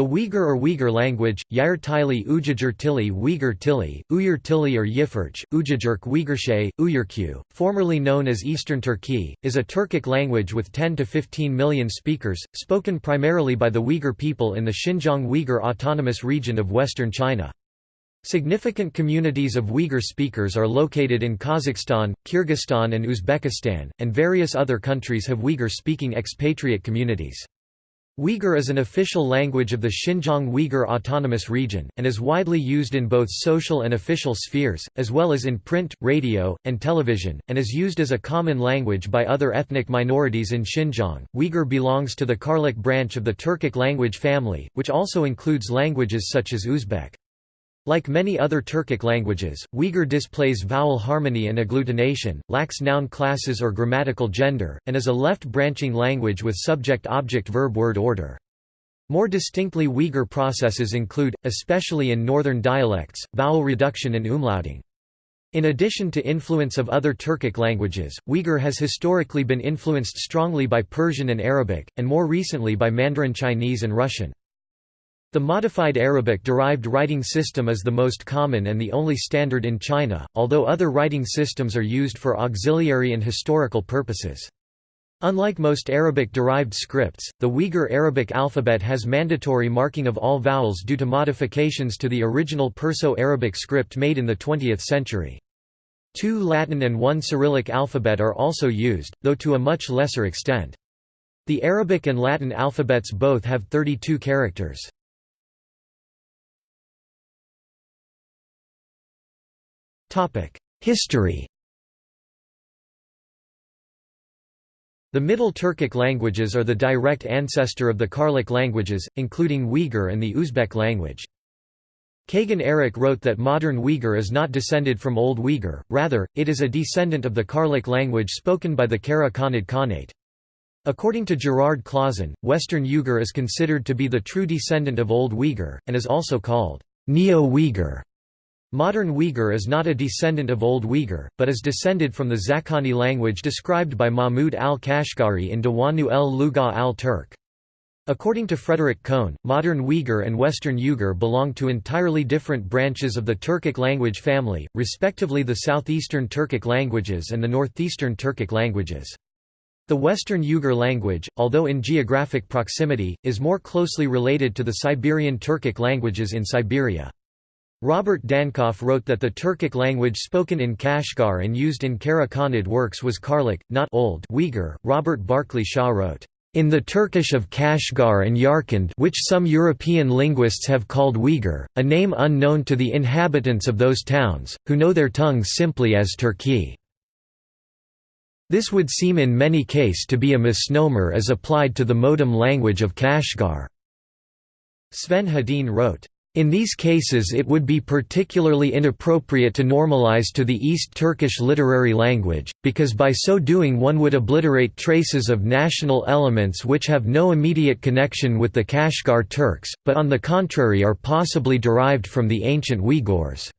The Uyghur or Uyghur language, Yair Tili Ujajur Tili Uyghur Tili, Uyghur Tili or Yifurch, Ujajurk Uyghurshay, Uyghurkyu, formerly known as Eastern Turki, is a Turkic language with 10 to 15 million speakers, spoken primarily by the Uyghur people in the Xinjiang Uyghur Autonomous Region of western China. Significant communities of Uyghur speakers are located in Kazakhstan, Kyrgyzstan and Uzbekistan, and various other countries have Uyghur-speaking expatriate communities. Uyghur is an official language of the Xinjiang Uyghur Autonomous Region, and is widely used in both social and official spheres, as well as in print, radio, and television, and is used as a common language by other ethnic minorities in Xinjiang. Uyghur belongs to the Karluk branch of the Turkic language family, which also includes languages such as Uzbek. Like many other Turkic languages, Uyghur displays vowel harmony and agglutination, lacks noun classes or grammatical gender, and is a left-branching language with subject-object-verb-word order. More distinctly Uyghur processes include, especially in northern dialects, vowel reduction and umlauting. In addition to influence of other Turkic languages, Uyghur has historically been influenced strongly by Persian and Arabic, and more recently by Mandarin Chinese and Russian. The modified Arabic-derived writing system is the most common and the only standard in China, although other writing systems are used for auxiliary and historical purposes. Unlike most Arabic-derived scripts, the Uyghur Arabic alphabet has mandatory marking of all vowels due to modifications to the original Perso-Arabic script made in the 20th century. Two Latin and one Cyrillic alphabet are also used, though to a much lesser extent. The Arabic and Latin alphabets both have 32 characters. History The Middle Turkic languages are the direct ancestor of the Karluk languages, including Uyghur and the Uzbek language. Kagan Erik wrote that modern Uyghur is not descended from Old Uyghur, rather, it is a descendant of the Karluk language spoken by the Kara Khanid Khanate. According to Gerard Clauson, Western Uyghur is considered to be the true descendant of Old Uyghur, and is also called Neo-Uyghur. Modern Uyghur is not a descendant of Old Uyghur, but is descended from the Zakhani language described by Mahmud al-Kashgari in Dawanu el-Lugha al-Turk. According to Frederick Cohn, modern Uyghur and Western Uyghur belong to entirely different branches of the Turkic language family, respectively the southeastern Turkic languages and the northeastern Turkic languages. The Western Uyghur language, although in geographic proximity, is more closely related to the Siberian Turkic languages in Siberia. Robert Dankoff wrote that the Turkic language spoken in Kashgar and used in Karakhanid works was Karluk, not Old Uyghur. Robert Barclay Shaw wrote, in the Turkish of Kashgar and Yarkand which some European linguists have called Uyghur, a name unknown to the inhabitants of those towns, who know their tongues simply as Turki. This would seem in many case to be a misnomer as applied to the modem language of Kashgar. Sven Hedin wrote, in these cases it would be particularly inappropriate to normalize to the East Turkish literary language, because by so doing one would obliterate traces of national elements which have no immediate connection with the Kashgar Turks, but on the contrary are possibly derived from the ancient Uyghurs.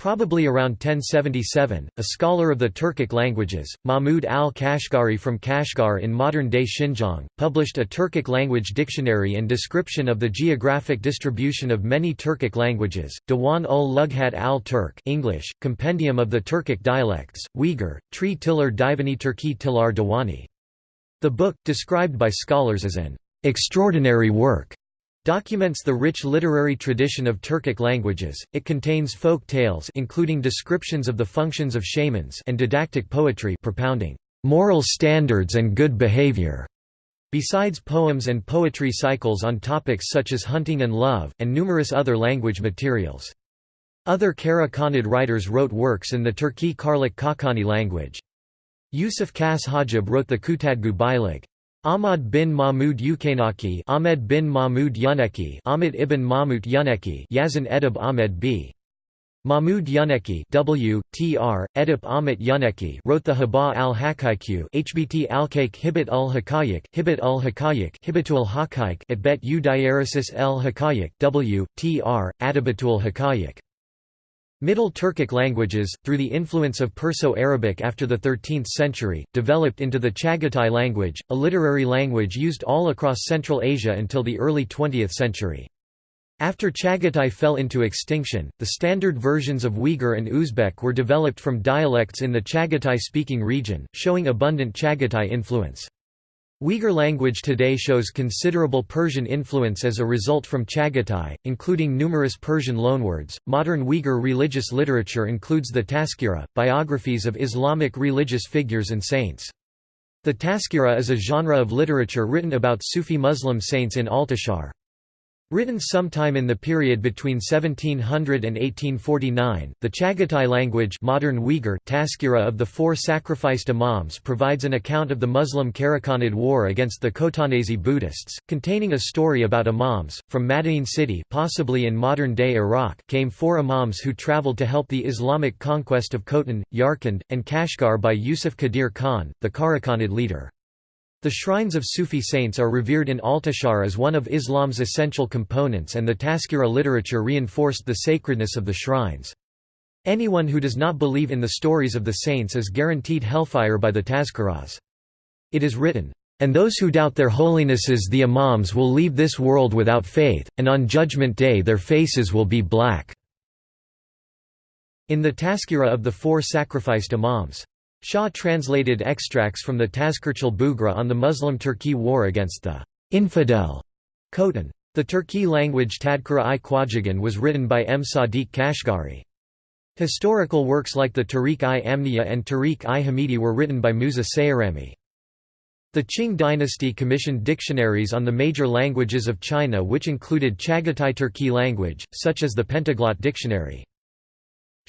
Probably around 1077, a scholar of the Turkic languages, Mahmud al-Kashgari from Kashgar in modern-day Xinjiang, published a Turkic language dictionary and description of the geographic distribution of many Turkic languages, Diwan ul Lughat al-Turk English, Compendium of the Turkic dialects, Uyghur, Tri Tiller Divani Turki Tilar Diwani. The book, described by scholars as an extraordinary work, Documents the rich literary tradition of Turkic languages. It contains folk tales including descriptions of the functions of shamans and didactic poetry propounding moral standards and good behavior. Besides poems and poetry cycles on topics such as hunting and love, and numerous other language materials. Other Kara Khanid writers wrote works in the Turki Kakani language. Yusuf Khass Hajib wrote the Kutadgu Bilig. Ahmad bin Mahmud Yukanaki Ahmed bin Mahmud Yuneki Ahmed ibn Mahmud Yuneki Yazan Edib Ahmed b. Mahmud Yuneki W. Tr. Edip Ahmet Yuneki wrote the Haba al-Hakaiq Hbt al-Kaik Hibit al-Hakayik Hibit al-Hakayik Hibitul Hakaik at Bet u Diaresis el Hakayik W. Tr. Adabatul Hakayik Middle Turkic languages, through the influence of Perso-Arabic after the 13th century, developed into the Chagatai language, a literary language used all across Central Asia until the early 20th century. After Chagatai fell into extinction, the standard versions of Uyghur and Uzbek were developed from dialects in the Chagatai-speaking region, showing abundant Chagatai influence. Uyghur language today shows considerable Persian influence as a result from Chagatai, including numerous Persian loanwords. Modern Uyghur religious literature includes the Tazkira, biographies of Islamic religious figures and saints. The Tazkira is a genre of literature written about Sufi Muslim saints in Altishahr. Written sometime in the period between 1700 and 1849, the Chagatai language modern Uyghur Tazkira of the Four Sacrificed Imams provides an account of the Muslim Karakhanid war against the Khotanese Buddhists, containing a story about imams. From Madain city possibly in modern-day Iraq came four imams who traveled to help the Islamic conquest of Khotan, Yarkand, and Kashgar by Yusuf Qadir Khan, the Karakhanid leader. The shrines of Sufi saints are revered in Altishahr as one of Islam's essential components and the Tazkira literature reinforced the sacredness of the shrines. Anyone who does not believe in the stories of the saints is guaranteed hellfire by the Tazkiras. It is written, "...and those who doubt their holinesses the imams will leave this world without faith, and on Judgment Day their faces will be black." In the Tazkira of the four sacrificed imams. Shaw translated extracts from the Tazkirchal Bughra on the Muslim Turki war against the infidel Khotan. The Turki language Tadkira-i Khwajagan was written by M. Sadiq Kashgari. Historical works like the Tarikh-i Amniyya and Tarikh-i Hamidi were written by Musa Sayrami. The Qing dynasty commissioned dictionaries on the major languages of China which included Chagatai Turki language, such as the Pentaglot Dictionary.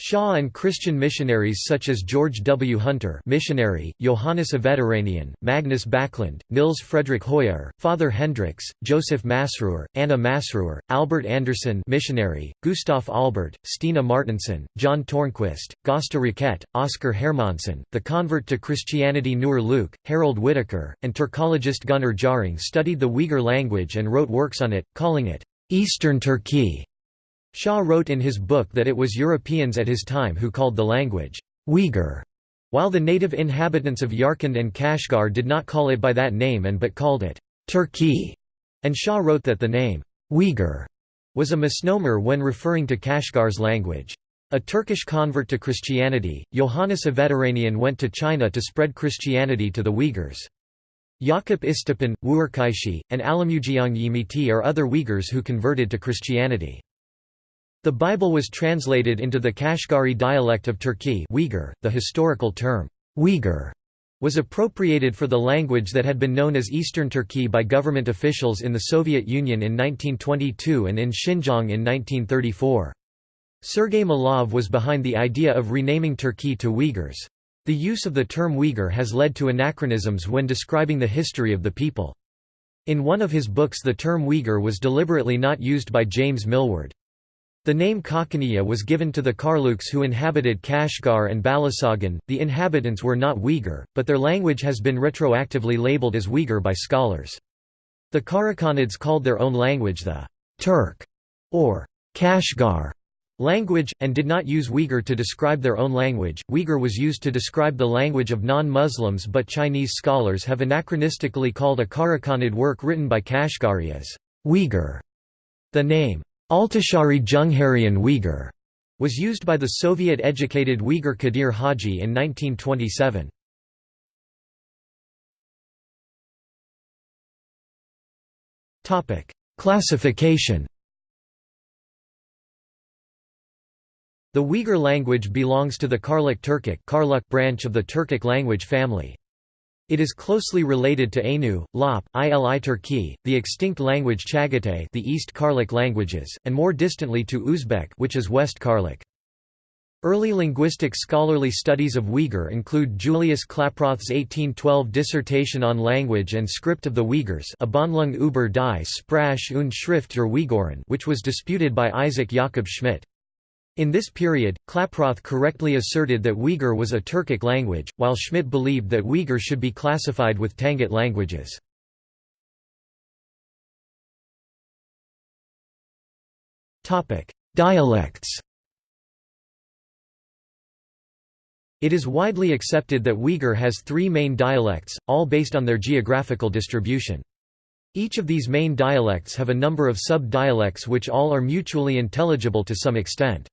Shaw and Christian missionaries such as George W. Hunter missionary, Johannes Avetaranian, Magnus Backlund, Nils Frederick Hoyer, Father Hendricks, Joseph Masruer, Anna Masruer, Albert Anderson missionary, Gustav Albert, Stina Martinson, John Tornquist, Gosta Raquette, Oscar Hermansson, the convert to Christianity Nur Luke, Harold Whittaker, and Turkologist Gunnar Jarring studied the Uyghur language and wrote works on it, calling it Eastern Turki. Shaw wrote in his book that it was Europeans at his time who called the language Uyghur, while the native inhabitants of Yarkand and Kashgar did not call it by that name and but called it Turki, and Shaw wrote that the name Uyghur was a misnomer when referring to Kashgar's language. A Turkish convert to Christianity, Johannes Avetaranian went to China to spread Christianity to the Uyghurs. Yakup Istepan, Wuerkaishi, and Alamujiang Yimiti are other Uyghurs who converted to Christianity. The Bible was translated into the Kashgari dialect of Turki Uyghur. .The historical term, Uyghur, was appropriated for the language that had been known as Eastern Turki by government officials in the Soviet Union in 1922 and in Xinjiang in 1934. Sergei Malov was behind the idea of renaming Turki to Uyghurs. The use of the term Uyghur has led to anachronisms when describing the history of the people. In one of his books the term Uyghur was deliberately not used by James Millward. The name Kakhaniya was given to the Karluks who inhabited Kashgar and Balasagun. The inhabitants were not Uyghur, but their language has been retroactively labeled as Uyghur by scholars. The Karakhanids called their own language the Turk or Kashgar language, and did not use Uyghur to describe their own language. Uyghur was used to describe the language of non Muslims, but Chinese scholars have anachronistically called a Karakhanid work written by Kashgari as Uyghur. The name Altashari Jungharyan Uyghur was used by the Soviet-educated Uyghur Kadir Haji in 1927. Classification The Uyghur language belongs to the Karluk Turkic branch of the Turkic language family. It is closely related to Ainu, Lop, Ili Turki, the extinct language Chagatai the East Karluk languages, and more distantly to Uzbek which is West Karluk. Early linguistic scholarly studies of Uyghur include Julius Klaproth's 1812 dissertation on language and script of the Uyghurs Abhandlung über die Sprache und Schrift der Uiguren which was disputed by Isaac Jakob Schmidt. In this period, Klaproth correctly asserted that Uyghur was a Turkic language, while Schmidt believed that Uyghur should be classified with Tangut languages. Dialects It is widely accepted that Uyghur has three main dialects, all based on their geographical distribution. Each of these main dialects have a number of sub-dialects which all are mutually intelligible to some extent.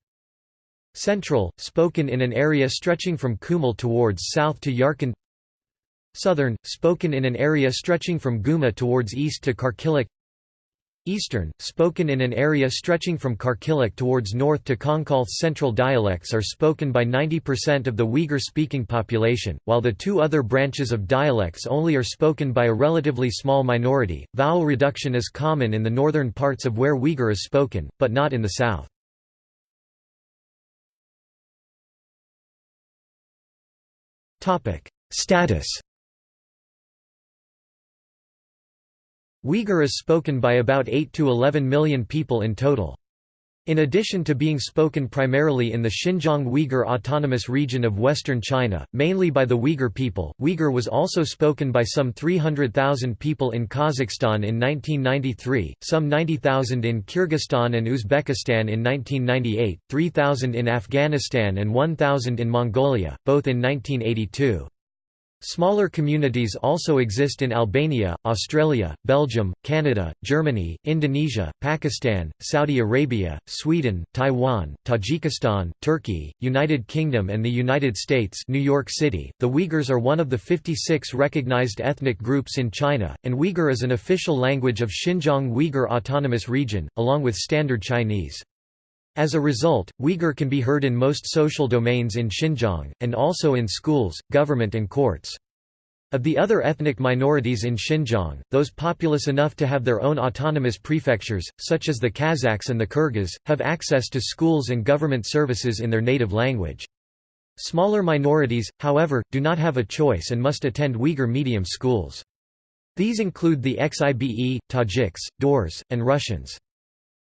Central, spoken in an area stretching from Kumul towards south to Yarkand Southern, spoken in an area stretching from Guma towards east to Karkilik Eastern, spoken in an area stretching from Karkilik towards north to Konkalth Central dialects are spoken by 90% of the Uyghur-speaking population, while the two other branches of dialects only are spoken by a relatively small minority. Vowel reduction is common in the northern parts of where Uyghur is spoken, but not in the south. Status Uyghur is spoken by about 8 to 11 million people in total. In addition to being spoken primarily in the Xinjiang Uyghur Autonomous Region of western China, mainly by the Uyghur people, Uyghur was also spoken by some 300,000 people in Kazakhstan in 1993, some 90,000 in Kyrgyzstan and Uzbekistan in 1998, 3,000 in Afghanistan and 1,000 in Mongolia, both in 1982. Smaller communities also exist in Albania, Australia, Belgium, Canada, Germany, Indonesia, Pakistan, Saudi Arabia, Sweden, Taiwan, Tajikistan, Turkey, United Kingdom and the United States New York City. The Uyghurs are one of the 56 recognized ethnic groups in China, and Uyghur is an official language of Xinjiang Uyghur Autonomous Region, along with Standard Chinese. As a result, Uyghur can be heard in most social domains in Xinjiang, and also in schools, government and courts. Of the other ethnic minorities in Xinjiang, those populous enough to have their own autonomous prefectures, such as the Kazakhs and the Kyrgyz, have access to schools and government services in their native language. Smaller minorities, however, do not have a choice and must attend Uyghur medium schools. These include the Xibe, Tajiks, Daurs, and Russians.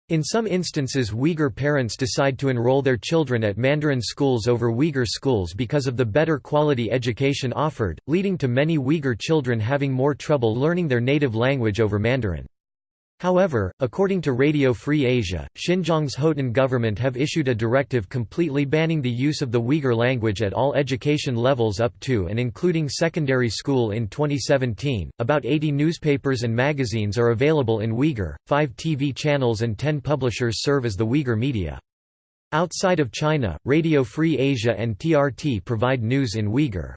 In some instances Uyghur parents decide to enroll their children at Mandarin schools over Uyghur schools because of the better quality education offered, leading to many Uyghur children having more trouble learning their native language over Mandarin. However, according to Radio Free Asia, Xinjiang's Hotan government have issued a directive completely banning the use of the Uyghur language at all education levels up to and including secondary school in 2017. About 80 newspapers and magazines are available in Uyghur, 5 TV channels and 10 publishers serve as the Uyghur media. Outside of China, Radio Free Asia and TRT provide news in Uyghur.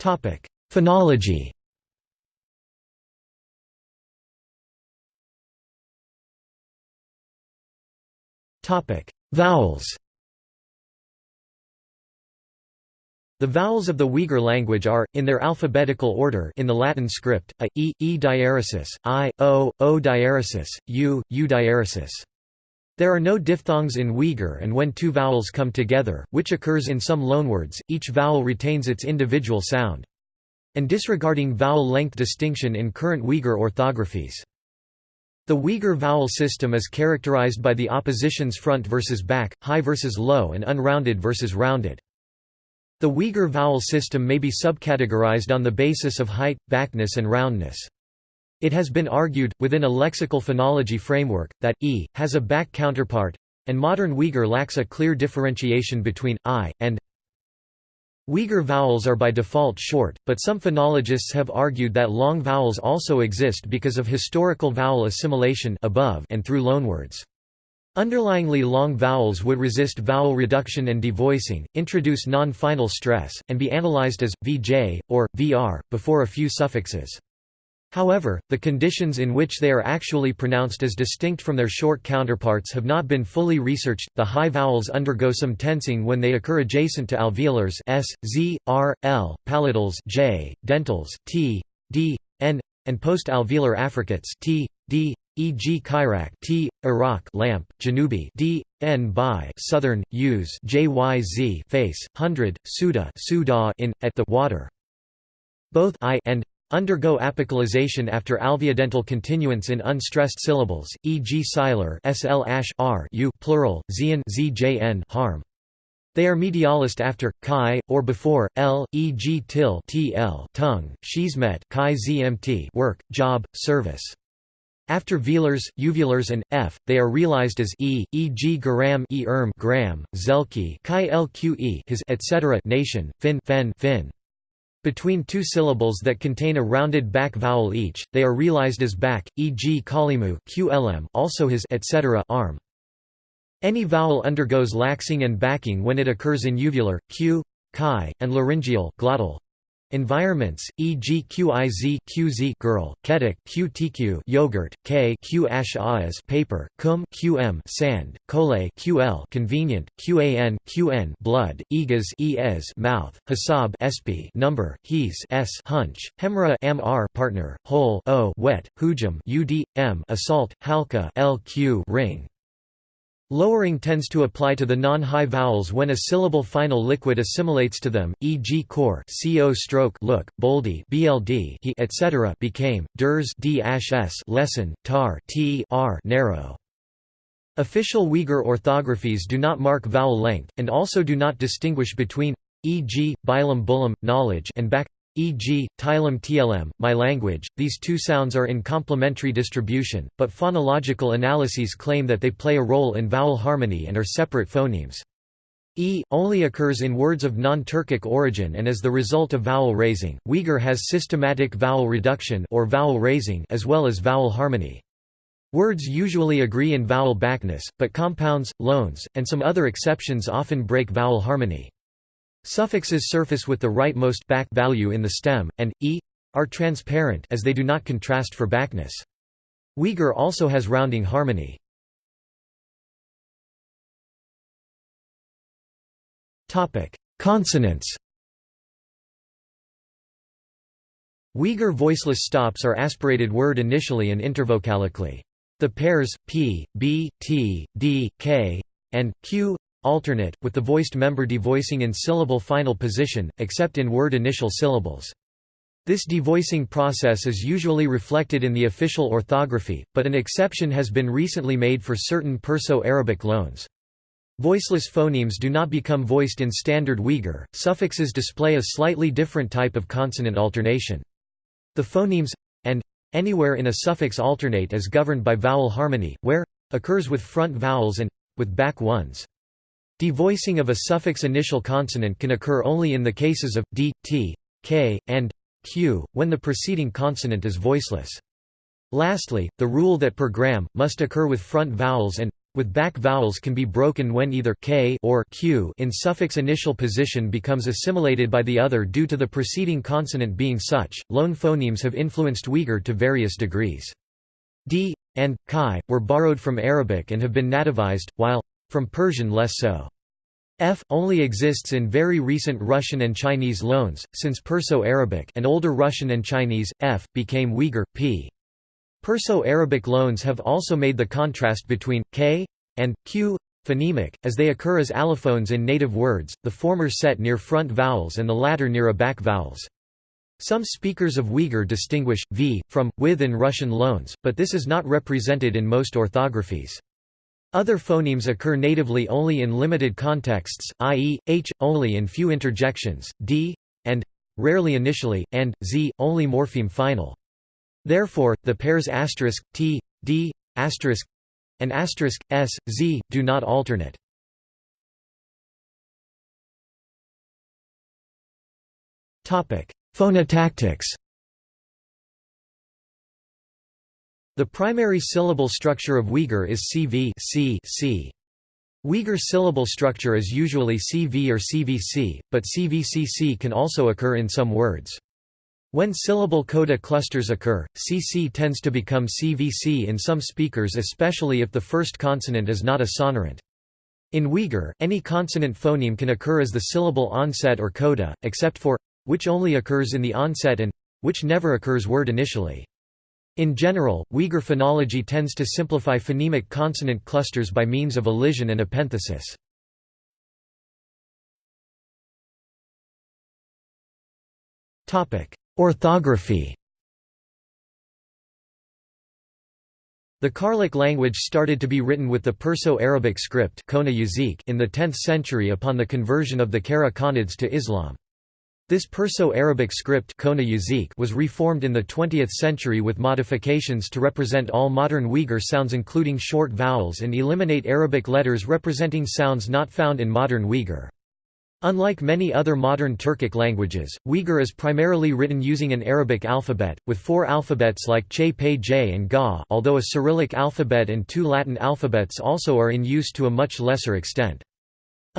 Topic Phonology. Vowels. The vowels of the Uyghur language are, in their alphabetical order in the Latin script, a, e, e diaresis, i, o, o diaresis, u, u diaresis. There are no diphthongs in Uyghur and when two vowels come together, which occurs in some loanwords, each vowel retains its individual sound and disregarding vowel length distinction in current Uyghur orthographies. The Uyghur vowel system is characterized by the oppositions front versus back, high versus low and unrounded versus rounded. The Uyghur vowel system may be subcategorized on the basis of height, backness and roundness. It has been argued, within a lexical phonology framework, that e has a back counterpart, and modern Uyghur lacks a clear differentiation between i and Uyghur vowels are by default short, but some phonologists have argued that long vowels also exist because of historical vowel assimilation above and through loanwords. Underlyingly long vowels would resist vowel reduction and devoicing, introduce non-final stress, and be analyzed as, vj, or, vr, before a few suffixes. However, the conditions in which they are actually pronounced as distinct from their short counterparts have not been fully researched. The high vowels undergo some tensing when they occur adjacent to alveolars s, z, r, l, palatals j, dentals t, d, n, and post-alveolar affricates t, d, e.g. Chirac t, Iraq lamp, Janubi d, n by southern, use jyz face, hundred, suda, suda in, at the water. Both i and Undergo apicalization after alveodental continuance in unstressed syllables, e.g. siler sl r u plural, zian zjn harm. They are medialist after chi or before l, e.g. til tl tongue, she's met chi zmt work, job, service. After velars, uvulars and f, they are realized as e, e.g. garam e erm gram, zelki chi lqe his etc. nation, fin fen fin. Between two syllables that contain a rounded back vowel each, they are realized as back, e.g. kalimu qlm also his etc. arm. Any vowel undergoes laxing and backing when it occurs in uvular, q, chi, and laryngeal glottal. Environments, e.g. qiz qz girl, ketic qtq yogurt, k q ash paper, cum qm sand, kole ql convenient, qan qn blood, egas es mouth, hasab sp number, hes s hunch, hemra mr partner, hole o wet, hujum ud m assault, halka lq ring. Lowering tends to apply to the non-high vowels when a syllable final liquid assimilates to them, e.g. core, co stroke, look, boldy, bld, he, etc. became, ders, d s, lesson, tar, t, r, narrow. Official Uyghur orthographies do not mark vowel length, and also do not distinguish between, e.g., bilam bulam, knowledge, and back, e.g., Tilem tlm, my language. These two sounds are in complementary distribution, but phonological analyses claim that they play a role in vowel harmony and are separate phonemes. E only occurs in words of non-Turkic origin and as the result of vowel raising. Uyghur has systematic vowel reduction or vowel raising as well as vowel harmony. Words usually agree in vowel backness, but compounds, loans, and some other exceptions often break vowel harmony. Suffixes surface with the rightmost back value in the stem, and e are transparent as they do not contrast for backness. Uyghur also has rounding harmony. Topic: Consonants Uyghur voiceless stops are aspirated word initially and intervocalically. The pairs p, b, t, d, k, and q alternate, with the voiced member devoicing in syllable final position, except in word initial syllables. This devoicing process is usually reflected in the official orthography, but an exception has been recently made for certain Perso-Arabic loans. Voiceless phonemes do not become voiced in Standard Uyghur, suffixes display a slightly different type of consonant alternation. The phonemes and anywhere in a suffix alternate is governed by vowel harmony, where occurs with front vowels and with back ones. Devoicing of a suffix initial consonant can occur only in the cases of d, t, k, and q, when the preceding consonant is voiceless. Lastly, the rule that per gram, must occur with front vowels and with back vowels can be broken when either k or q in suffix initial position becomes assimilated by the other due to the preceding consonant being such. Loan phonemes have influenced Uyghur to various degrees. d and chi were borrowed from Arabic and have been nativized, while from Persian less so. F only exists in very recent Russian and Chinese loans, since Perso-Arabic and older Russian and Chinese, F, became Uyghur, P. Perso-Arabic loans have also made the contrast between k and q phonemic, as they occur as allophones in native words, the former set near front vowels and the latter near a back vowels. Some speakers of Uyghur distinguish v from with in Russian loans, but this is not represented in most orthographies. Other phonemes occur natively only in limited contexts, i.e., h, only in few interjections, d, and rarely initially, and z, only morpheme final. Therefore, the pairs asterisk, t, d, asterisk, and asterisk, s, z, do not alternate. Phonotactics The primary syllable structure of Uyghur is CV C, C. Uyghur syllable structure is usually CV or CVC, but CVCC can also occur in some words. When syllable coda clusters occur, CC tends to become CVC in some speakers especially if the first consonant is not a sonorant. In Uyghur, any consonant phoneme can occur as the syllable onset or coda, except for which only occurs in the onset and which never occurs word initially. In general, Uyghur phonology tends to simplify phonemic consonant clusters by means of elision and epenthesis. Orthography The Karluk language started to be written with the Perso-Arabic script in the 10th century upon the conversion of the Kara Khanids to Islam. This Perso-Arabic script was reformed in the 20th century with modifications to represent all modern Uyghur sounds including short vowels and eliminate Arabic letters representing sounds not found in modern Uyghur. Unlike many other modern Turkic languages, Uyghur is primarily written using an Arabic alphabet, with four alphabets like Che Pe J and Ga although a Cyrillic alphabet and two Latin alphabets also are in use to a much lesser extent.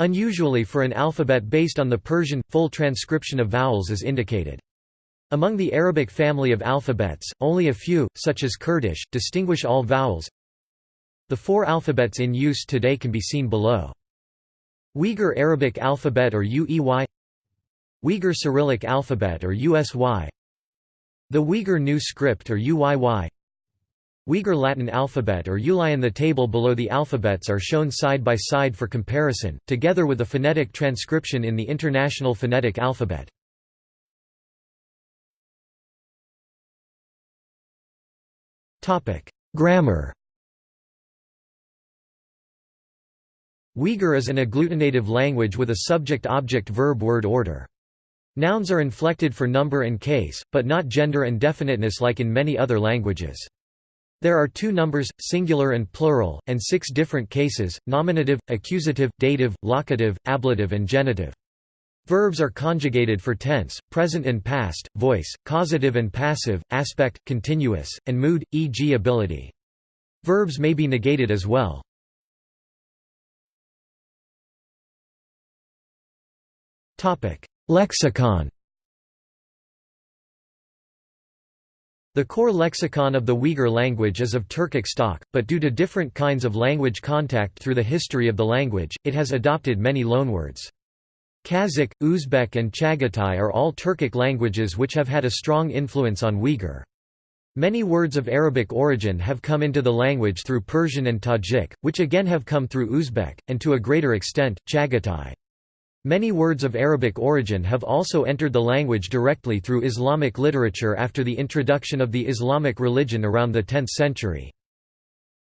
Unusually for an alphabet based on the Persian, full transcription of vowels is indicated. Among the Arabic family of alphabets, only a few, such as Kurdish, distinguish all vowels. The four alphabets in use today can be seen below. Uyghur Arabic alphabet or UEY Uyghur Cyrillic alphabet or USY The Uyghur New Script or UYY Uyghur Latin alphabet or Ulian The table below the alphabets are shown side by side for comparison, together with a phonetic transcription in the International Phonetic Alphabet. Grammar Uyghur is an agglutinative language with a subject-object-verb-word order. Nouns are inflected for number and case, but not gender and definiteness like in many other languages. There are two numbers, singular and plural, and six different cases, nominative, accusative, dative, locative, ablative and genitive. Verbs are conjugated for tense, present and past, voice, causative and passive, aspect, continuous, and mood, e.g. ability. Verbs may be negated as well. Lexicon The core lexicon of the Uyghur language is of Turkic stock, but due to different kinds of language contact through the history of the language, it has adopted many loanwords. Kazakh, Uzbek and Chagatai are all Turkic languages which have had a strong influence on Uyghur. Many words of Arabic origin have come into the language through Persian and Tajik, which again have come through Uzbek, and to a greater extent, Chagatai. Many words of Arabic origin have also entered the language directly through Islamic literature after the introduction of the Islamic religion around the 10th century.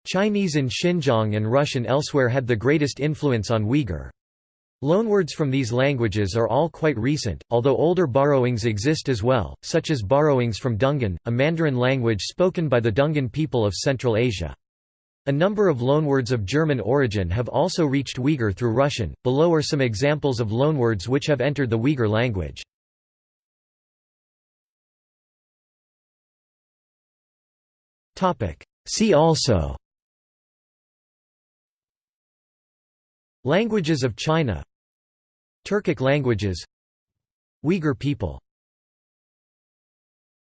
Chinese in Xinjiang and Russian elsewhere had the greatest influence on Uyghur. Loanwords from these languages are all quite recent, although older borrowings exist as well, such as borrowings from Dungan, a Mandarin language spoken by the Dungan people of Central Asia. A number of loanwords of German origin have also reached Uyghur through Russian. Below are some examples of loanwords which have entered the Uyghur language. Topic: See also. Languages of China. Turkic languages. Uyghur people